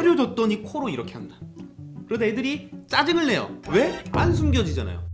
사료 줬더니 코로 이렇게 한다. 그러다 애들이 짜증을 내요. 왜? 안 숨겨지잖아요.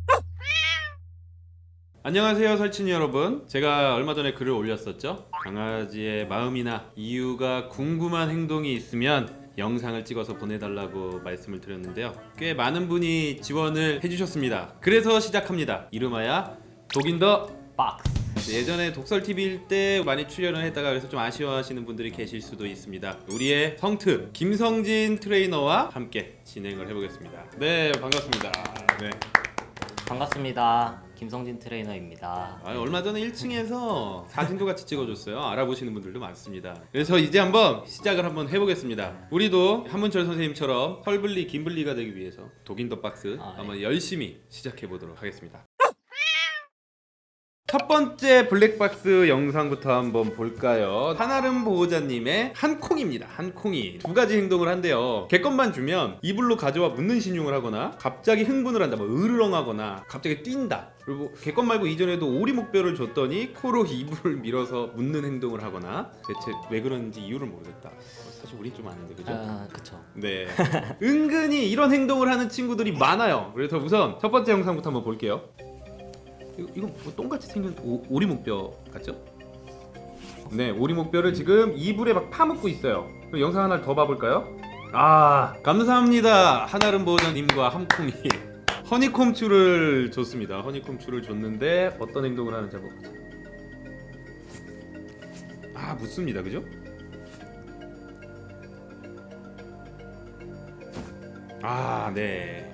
안녕하세요 설친이 여러분. 제가 얼마 전에 글을 올렸었죠? 강아지의 마음이나 이유가 궁금한 행동이 있으면 영상을 찍어서 보내달라고 말씀을 드렸는데요. 꽤 많은 분이 지원을 해주셨습니다. 그래서 시작합니다. 이름하여 독인더 박스 예전에 독설TV일 때 많이 출연을 했다가 그래서 좀 아쉬워하시는 분들이 계실 수도 있습니다. 우리의 성트 김성진 트레이너와 함께 진행을 해보겠습니다. 네 반갑습니다. 네. 반갑습니다. 김성진 트레이너입니다. 아, 얼마 전에 1층에서 사진도 같이 찍어줬어요. 알아보시는 분들도 많습니다. 그래서 이제 한번 시작을 한번 해보겠습니다. 우리도 한문철 선생님처럼 한블리 김블리가 되기 위해서 dog in the box 아, 네. 한번 열심히 시작해보도록 하겠습니다 첫 번째 블랙박스 영상부터 한번 볼까요? 한아름 보호자님의 한콩입니다. 한콩이 두 가지 행동을 한대요. 개껌만 주면 이불로 가져와 묻는 시늉을 하거나 갑자기 흥분을 한다. 뭐 으르렁하거나 갑자기 뛴다. 그리고 개껌 말고 이전에도 오리목뼈를 줬더니 코로 이불을 밀어서 묻는 행동을 하거나 대체 왜 그런지 이유를 모르겠다. 사실 우린 좀 아는데 그죠? 아 그쵸 네. 은근히 이런 행동을 하는 친구들이 많아요. 그래서 우선 첫 번째 영상부터 한번 볼게요. 이거, 이거 뭐 똥같이 생긴 오, 오리목뼈 같죠? 네, 오리목뼈를 지금 이불에 막 파묻고 있어요. 그럼 영상 하나를 더 봐볼까요? 아, 감사합니다. 한아름 보호자님과 함콩이 허니콤추를 줬습니다. 허니콤추를 줬는데 어떤 행동을 하는지 한번 보자. 아, 묻습니다. 그죠? 아, 네.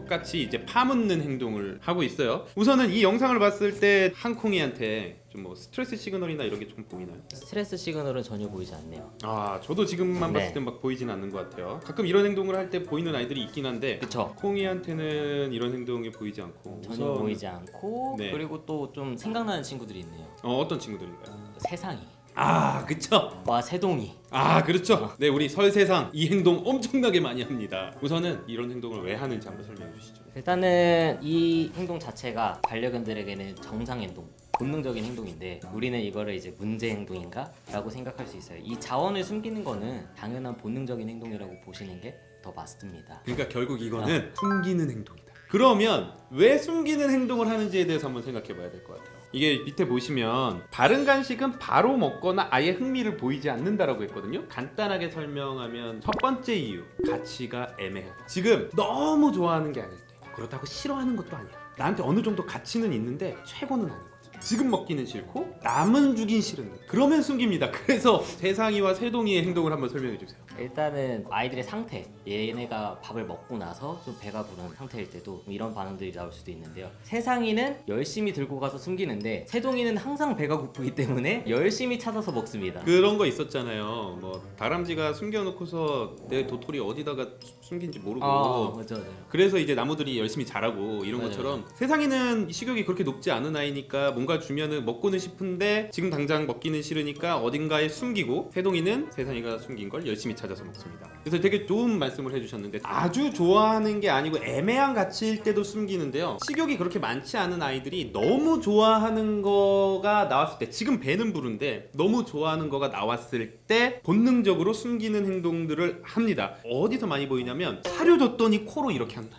똑같이 이제 파묻는 행동을 하고 있어요. 우선은 이 영상을 봤을 때 한콩이한테 좀뭐 스트레스 시그널이나 이런 게 좀 보이나요? 스트레스 시그널은 전혀 보이지 않네요 아, 저도 지금만 네. 봤을 땐 막 보이진 않는 것 같아요. 가끔 이런 행동을 할 때 보이는 아이들이 있긴 한데 그쵸 콩이한테는 이런 행동이 보이지 않고 전혀 우선- 보이지 않고 네. 그리고 또 좀 생각나는 친구들이 있네요 어, 어떤 친구들인가요? 세상이 아, 그쵸. 와 새동이 아, 그렇죠. 네, 우리 설세상 이 행동 엄청나게 많이 합니다. 우선은 이런 행동을 왜 하는지 한번 설명해 주시죠. 일단은 이 행동 자체가 반려견들에게는 정상 행동 본능적인 행동인데 우리는 이거를 이제 문제 행동인가? 라고 생각할 수 있어요 이 자원을 숨기는 거는 당연한 본능적인 행동이라고 보시는 게 더 맞습니다 그러니까 결국 이거는 숨기는 행동이다. 그러면 왜 숨기는 행동을 하는지에 대해서 한번 생각해 봐야 될 것 같아요. 이게 밑에 보시면 바른 간식은 바로 먹거나 아예 흥미를 보이지 않는다라고 했거든요. 간단하게 설명하면 첫 번째 이유 가치가 애매하다. 지금 너무 좋아하는 게 아닐 때 그렇다고 싫어하는 것도 아니야. 나한테 어느 정도 가치는 있는데 최고는 아니거든. 지금 먹기는 싫고 남은 주긴 싫은데 그러면 숨깁니다. 그래서 세상이와 세동이의 행동을 한번 설명해 주세요. 일단은 아이들의 상태 얘네가 밥을 먹고 나서 좀 배가 부른 상태일 때도 이런 반응들이 나올 수도 있는데요 세상이는 열심히 들고 가서 숨기는데 세동이는 항상 배가 고프기 때문에 열심히 찾아서 먹습니다 그런 거 있었잖아요. 뭐 다람쥐가 숨겨놓고서 내 도토리 어디다가 숨긴지 모르고. 아 맞아 맞아 그래서 이제 나무들이 열심히 자라고 이런 맞아요. 것처럼 세상에는 식욕이 그렇게 높지 않은 아이니까 뭔가 주면은 먹고는 싶은데 지금 당장 먹기는 싫으니까 어딘가에 숨기고 세동이는 세상이가 숨긴 걸 열심히 찾아 서 먹습니다. 그래서 되게 좋은 말씀을 해주셨는데 아주 좋아하는 게 아니고 애매한 가치일 때도 숨기는데요. 식욕이 그렇게 많지 않은 아이들이 너무 좋아하는 거가 나왔을 때 지금 배는 부른데 너무 좋아하는 거가 나왔을 때 본능적으로 숨기는 행동들을 합니다. 어디서 많이 보이냐면 사료 줬더니 코로 이렇게 한다.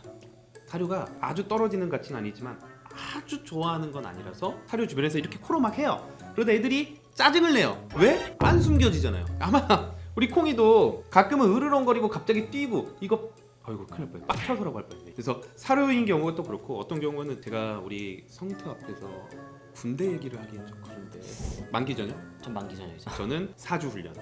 사료가 아주 떨어지는 가치는 아니지만 아주 좋아하는 건 아니라서 사료 주변에서 이렇게 코로 막 해요. 그러다 애들이 짜증을 내요. 왜? 안 숨겨지잖아요. 아마 우리 콩이도 가끔은 으르렁거리고 갑자기 뛰고 이거 아이고 큰일 날 뻔했네. 빡쳐서라고 할 뻔했네. 그래서 사료인 경우가 또 그렇고 어떤 경우는 제가 우리 성트 앞에서 군대 얘기를 하기엔 좀 그런데 만기 전요? 좀 만기 전이죠 저는 사주 훈련.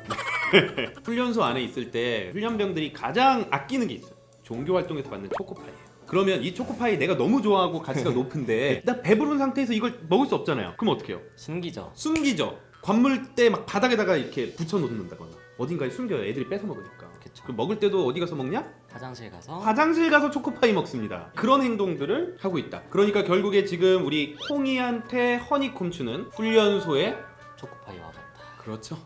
훈련소 안에 있을 때 훈련병들이 가장 아끼는 게 있어요. 종교 활동에서 받는 초코파이예요. 그러면 이 초코파이 내가 너무 좋아하고 가치가 높은데 나 배부른 상태에서 이걸 먹을 수 없잖아요. 그럼 어떻게 해요? 숨기죠 숨기죠. 관물대 막 바닥에다가 이렇게 붙여 놓는다거나 어딘가에 숨겨요. 애들이 뺏어 먹으니까. 그쵸 그 먹을 때도 어디 가서 먹냐? 화장실 가서 화장실 가서 초코파이 먹습니다. 그런 행동들을 하고 있다. 그러니까 결국에 지금 우리 콩이한테 허니콤추는 훈련소에 초코파이와 같다 그렇죠.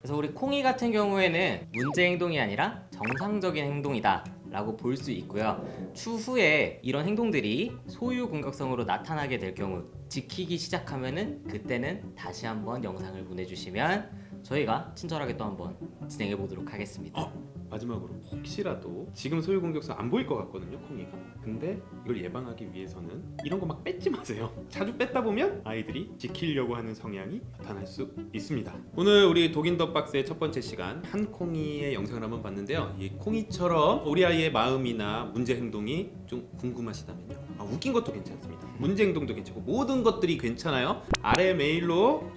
그래서 우리 콩이 같은 경우에는 문제 행동이 아니라 정상적인 행동이다 라고 볼 수 있고요 추후에 이런 행동들이 소유 공격성으로 나타나게 될 경우 지키기 시작하면은 그때는 다시 한번 영상을 보내주시면 저희가 친절하게 또 한번 진행해 보도록 하겠습니다. 어? 마지막으로 혹시라도 지금 소유 공격수 안 보일 것 같거든요 콩이가. 근데 이걸 예방하기 위해서는 이런 거 막 뺏지 마세요. 자주 뺐다 보면 아이들이 지키려고 하는 성향이 나타날 수 있습니다. 오늘 우리 독인 더 박스의 첫 번째 시간 한 콩이의 영상을 한번 봤는데요. 이 콩이처럼 우리 아이의 마음이나 문제 행동이 좀 궁금하시다면요. 아, 웃긴 것도 괜찮습니다. 문제 행동도 괜찮고 모든 것들이 괜찮아요. 아래 메일로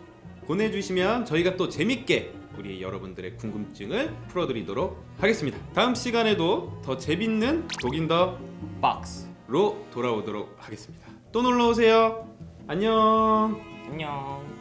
보내주시면 저희가 또 재밌게 우리 여러분들의 궁금증을 풀어드리도록 하겠습니다. 다음 시간에도 더 재밌는 독인 박스. 더로 돌아오도록 하겠습니다. 또 놀러 오세요. 안녕. 안녕.